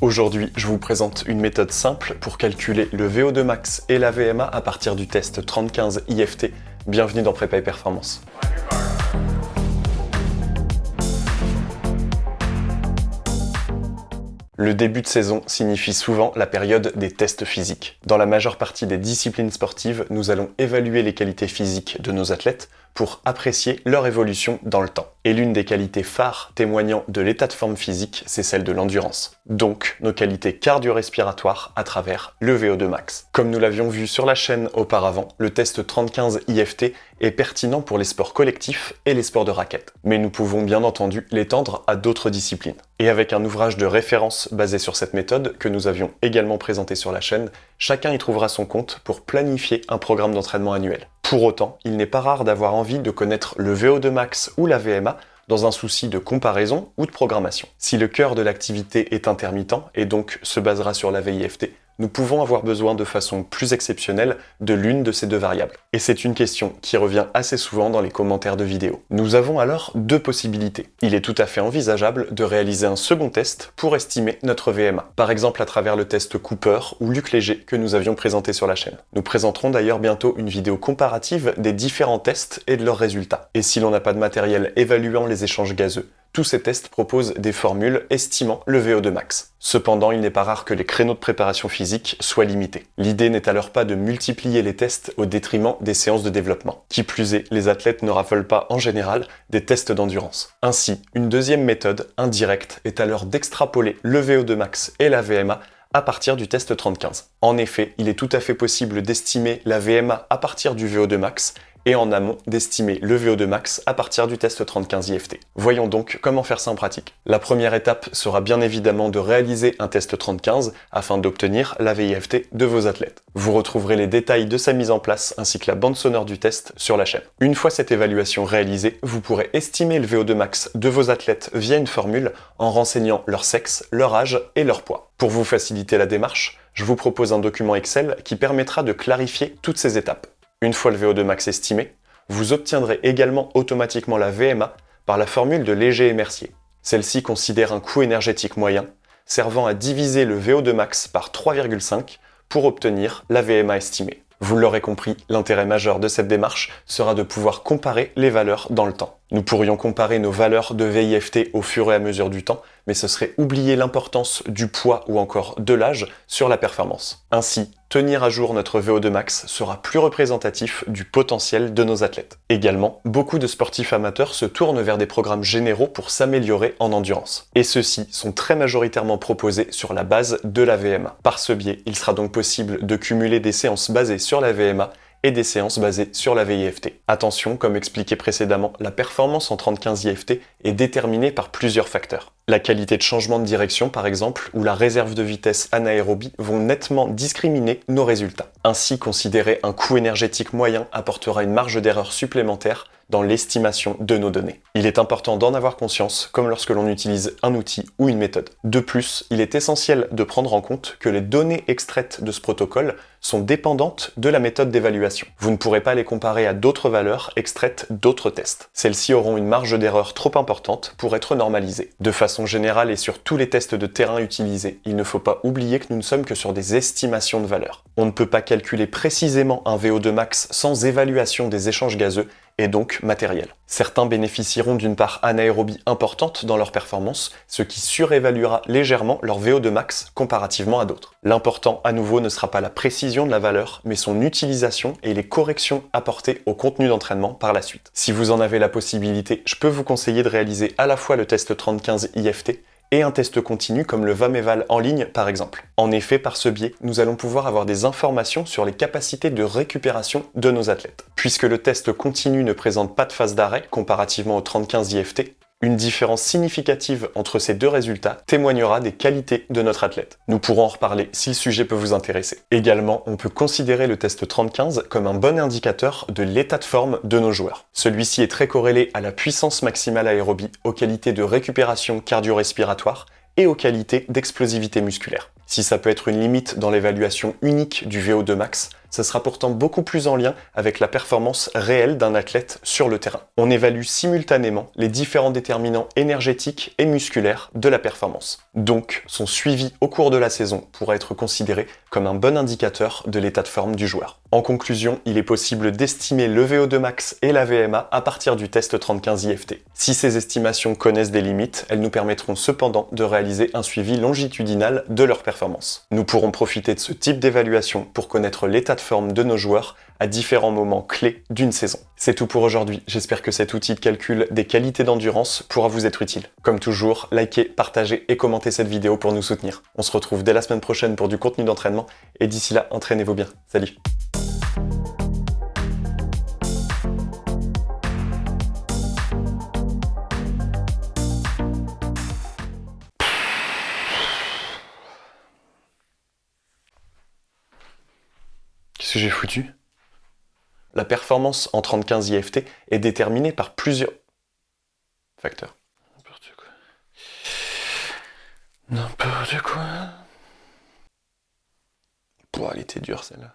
Aujourd'hui, je vous présente une méthode simple pour calculer le VO2 max et la VMA à partir du test 3015 IFT. Bienvenue dans Prépa et Performance. Le début de saison signifie souvent la période des tests physiques. Dans la majeure partie des disciplines sportives, nous allons évaluer les qualités physiques de nos athlètes pour apprécier leur évolution dans le temps. Et l'une des qualités phares témoignant de l'état de forme physique, c'est celle de l'endurance. Donc, nos qualités cardio-respiratoires à travers le VO2 max. Comme nous l'avions vu sur la chaîne auparavant, le test 3015 IFT est pertinent pour les sports collectifs et les sports de raquette. Mais nous pouvons bien entendu l'étendre à d'autres disciplines. Et avec un ouvrage de référence basé sur cette méthode, que nous avions également présenté sur la chaîne, chacun y trouvera son compte pour planifier un programme d'entraînement annuel. Pour autant, il n'est pas rare d'avoir envie de connaître le VO2 max ou la VMA dans un souci de comparaison ou de programmation. Si le cœur de l'activité est intermittent et donc se basera sur la VIFT, nous pouvons avoir besoin de façon plus exceptionnelle de l'une de ces deux variables. Et c'est une question qui revient assez souvent dans les commentaires de vidéos. Nous avons alors deux possibilités. Il est tout à fait envisageable de réaliser un second test pour estimer notre VMA, par exemple à travers le test Cooper ou Luc Léger que nous avions présenté sur la chaîne. Nous présenterons d'ailleurs bientôt une vidéo comparative des différents tests et de leurs résultats. Et si l'on n'a pas de matériel évaluant les échanges gazeux, tous ces tests proposent des formules estimant le VO2 max. Cependant, il n'est pas rare que les créneaux de préparation physique soient limités. L'idée n'est alors pas de multiplier les tests au détriment des séances de développement. Qui plus est, les athlètes ne raffolent pas en général des tests d'endurance. Ainsi, une deuxième méthode, indirecte, est alors d'extrapoler le VO2 max et la VMA à partir du test 3015. En effet, il est tout à fait possible d'estimer la VMA à partir du VO2 max et en amont d'estimer le VO2 max à partir du test 3015 IFT. Voyons donc comment faire ça en pratique. La première étape sera bien évidemment de réaliser un test 3015 afin d'obtenir la VIFT de vos athlètes. Vous retrouverez les détails de sa mise en place ainsi que la bande sonore du test sur la chaîne. Une fois cette évaluation réalisée, vous pourrez estimer le VO2 max de vos athlètes via une formule en renseignant leur sexe, leur âge et leur poids. Pour vous faciliter la démarche, je vous propose un document Excel qui permettra de clarifier toutes ces étapes. Une fois le VO2 max estimé, vous obtiendrez également automatiquement la VMA par la formule de Léger et Mercier. Celle-ci considère un coût énergétique moyen, servant à diviser le VO2 max par 3,5 pour obtenir la VMA estimée. Vous l'aurez compris, l'intérêt majeur de cette démarche sera de pouvoir comparer les valeurs dans le temps. Nous pourrions comparer nos valeurs de VIFT au fur et à mesure du temps, mais ce serait oublier l'importance du poids ou encore de l'âge sur la performance. Ainsi, tenir à jour notre VO2 max sera plus représentatif du potentiel de nos athlètes. Également, beaucoup de sportifs amateurs se tournent vers des programmes généraux pour s'améliorer en endurance. Et ceux-ci sont très majoritairement proposés sur la base de la VMA. Par ce biais, il sera donc possible de cumuler des séances basées sur la VMA et des séances basées sur la VIFT. Attention, comme expliqué précédemment, la performance en 30-15 IFT est déterminée par plusieurs facteurs. La qualité de changement de direction par exemple, ou la réserve de vitesse anaérobie vont nettement discriminer nos résultats. Ainsi, considérer un coût énergétique moyen apportera une marge d'erreur supplémentaire dans l'estimation de nos données. Il est important d'en avoir conscience, comme lorsque l'on utilise un outil ou une méthode. De plus, il est essentiel de prendre en compte que les données extraites de ce protocole sont dépendantes de la méthode d'évaluation. Vous ne pourrez pas les comparer à d'autres valeurs extraites d'autres tests. Celles-ci auront une marge d'erreur trop importante pour être normalisées. De façon générale et sur tous les tests de terrain utilisés, il ne faut pas oublier que nous ne sommes que sur des estimations de valeurs. On ne peut pas calculer précisément un VO2 max sans évaluation des échanges gazeux et donc matériel. Certains bénéficieront d'une part anaérobie importante dans leur performance, ce qui surévaluera légèrement leur VO2 max comparativement à d'autres. L'important à nouveau ne sera pas la précision de la valeur, mais son utilisation et les corrections apportées au contenu d'entraînement par la suite. Si vous en avez la possibilité, je peux vous conseiller de réaliser à la fois le test 3015 IFT et un test continu comme le VAMEVAL en ligne par exemple. En effet, par ce biais, nous allons pouvoir avoir des informations sur les capacités de récupération de nos athlètes. Puisque le test continu ne présente pas de phase d'arrêt comparativement au 30-15 IFT, une différence significative entre ces deux résultats témoignera des qualités de notre athlète. Nous pourrons en reparler si le sujet peut vous intéresser. Également, on peut considérer le test 30-15 comme un bon indicateur de l'état de forme de nos joueurs. Celui-ci est très corrélé à la puissance maximale aérobie, aux qualités de récupération cardio-respiratoire et aux qualités d'explosivité musculaire. Si ça peut être une limite dans l'évaluation unique du VO2 max, ce sera pourtant beaucoup plus en lien avec la performance réelle d'un athlète sur le terrain. On évalue simultanément les différents déterminants énergétiques et musculaires de la performance. Donc, son suivi au cours de la saison pourra être considéré comme un bon indicateur de l'état de forme du joueur. En conclusion, il est possible d'estimer le VO2 max et la VMA à partir du test 35 IFT. Si ces estimations connaissent des limites, elles nous permettront cependant de réaliser un suivi longitudinal de leur performance. Nous pourrons profiter de ce type d'évaluation pour connaître l'état forme de nos joueurs à différents moments clés d'une saison. C'est tout pour aujourd'hui, j'espère que cet outil de calcul des qualités d'endurance pourra vous être utile. Comme toujours, likez, partagez et commentez cette vidéo pour nous soutenir. On se retrouve dès la semaine prochaine pour du contenu d'entraînement, et d'ici là, entraînez-vous bien. Salut que j'ai foutu La performance en 35 IFT est déterminée par plusieurs facteurs. N'importe quoi. N'importe quoi. Pouah, elle était dure celle-là.